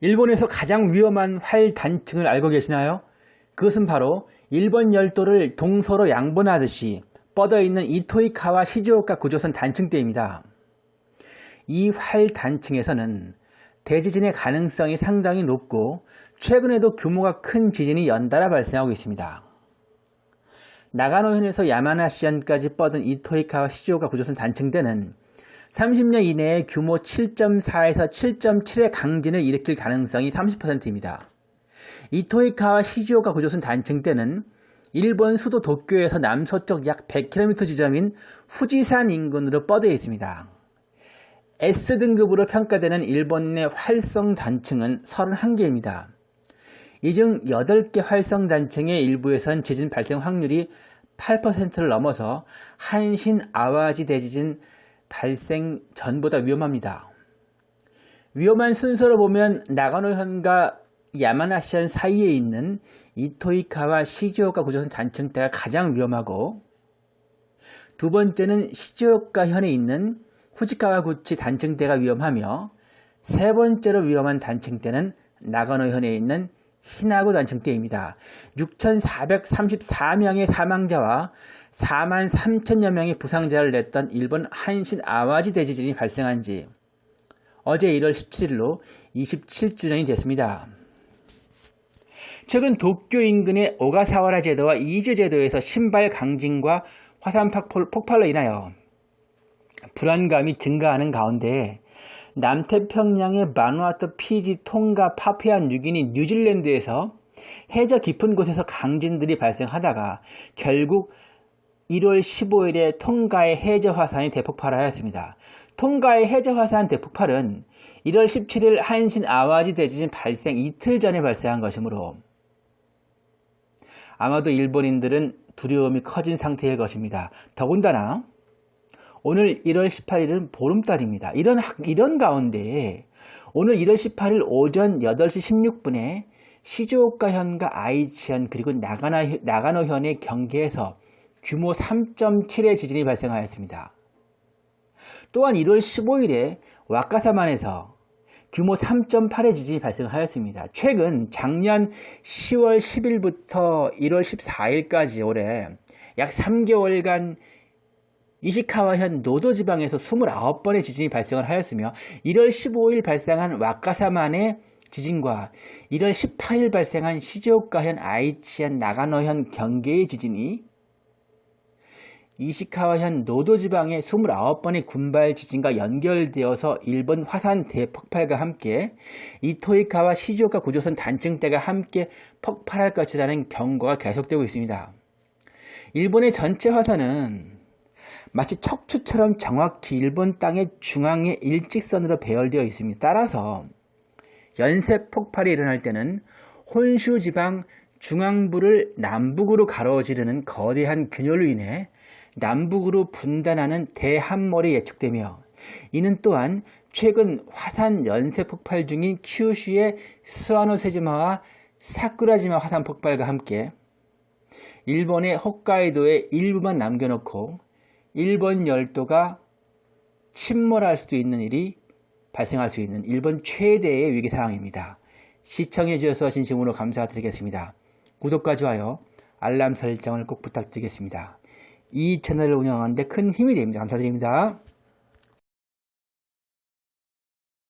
일본에서 가장 위험한 활 단층을 알고 계시나요? 그것은 바로 일본 열도를 동서로 양분하듯이 뻗어있는 이토이카와 시즈오카 구조선 단층대입니다. 이 활 단층에서는 대지진의 가능성이 상당히 높고 최근에도 규모가 큰 지진이 연달아 발생하고 있습니다. 나가노현에서 야마나시현까지 뻗은 이토이카와 시즈오카 구조선 단층대는 30년 이내에 규모 7.4에서 7.7의 강진을 일으킬 가능성이 30%입니다. 이토이카와 시즈오카 구조선 단층대는 일본 수도 도쿄에서 남서쪽 약 100km 지점인 후지산 인근으로 뻗어 있습니다. S등급으로 평가되는 일본 내 활성 단층은 31개입니다. 이 중 8개 활성 단층의 일부에선 지진 발생 확률이 8%를 넘어서 한신 아와지 대지진 발생 전보다 위험합니다. 위험한 순서로 보면 나가노현과 야마나시현 사이에 있는 이토이카와 시즈오카 구조선 단층대가 가장 위험하고 두 번째는 시즈오카 현에 있는 후지카와 구치 단층대가 위험하며 세 번째로 위험한 단층대는 나가노현에 있는 히나구 단층대입니다. 6,434명의 사망자와 4만 3천여 명의 부상자를 냈던 일본 한신 아와지 대지진이 발생한 지 어제 1월 17일로 27주년이 됐습니다. 최근 도쿄 인근의 오가사와라 제도와 이즈 제도에서 신발 강진과 화산 폭발로 인하여 불안감이 증가하는 가운데 남태평양의 마누아투, 피지, 통가, 파피아 뉴기니, 뉴질랜드에서 해저 깊은 곳에서 강진들이 발생하다가 결국 1월 15일에 통가의 해저 화산이 대폭발하였습니다. 통가의 해저 화산 대폭발은 1월 17일 한신 아와지 대지진 발생 이틀 전에 발생한 것이므로 아마도 일본인들은 두려움이 커진 상태일 것입니다. 더군다나 오늘 1월 18일은 보름달입니다. 이런, 이런 가운데 오늘 1월 18일 오전 8시 16분에 시즈오카현과 아이치현 그리고 나가나, 나가노현의 경계에서 규모 3.7의 지진이 발생하였습니다. 또한 1월 15일에 와카사만에서 규모 3.8의 지진이 발생하였습니다. 최근 작년 10월 10일부터 1월 14일까지 올해 약 3개월간 이시카와현 노도 지방에서 29번의 지진이 발생을 하였으며 1월 15일 발생한 와카사만의 지진과 1월 18일 발생한 시즈오카현 아이치현 나가노현 경계의 지진이 이시카와현 노도 지방의 29번의 군발 지진과 연결되어서 일본 화산 대폭발과 함께 이토이카와 시즈오카 구조선 단층대가 함께 폭발할 것이라는 경고가 계속되고 있습니다. 일본의 전체 화산은 마치 척추처럼 정확히 일본 땅의 중앙에 일직선으로 배열되어 있습니다. 따라서 연쇄 폭발이 일어날 때는 혼슈 지방 중앙부를 남북으로 가로지르는 거대한 균열로 인해 남북으로 분단하는 대함몰이 예측되며 이는 또한 최근 화산 연쇄 폭발 중인 큐슈의 스와노세지마와 사쿠라지마 화산 폭발과 함께 일본의 홋카이도의 일부만 남겨놓고 일본 열도가 침몰할 수도 있는 일이 발생할 수 있는 일본 최대의 위기 상황입니다. 시청해 주셔서 진심으로 감사드리겠습니다. 구독과 좋아요, 알람 설정을 꼭 부탁드리겠습니다. 이 채널을 운영하는데 큰 힘이 됩니다. 감사드립니다.